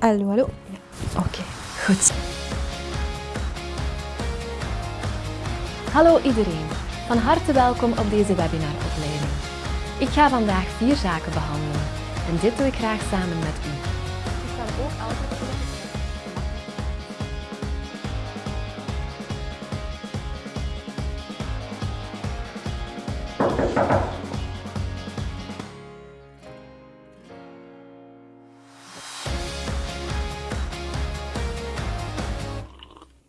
Hallo, hallo. Oké, goed. Hallo iedereen, van harte welkom op deze webinaropleiding. Ik ga vandaag vier zaken behandelen en dit doe ik graag samen met u. Ik kan ook altijd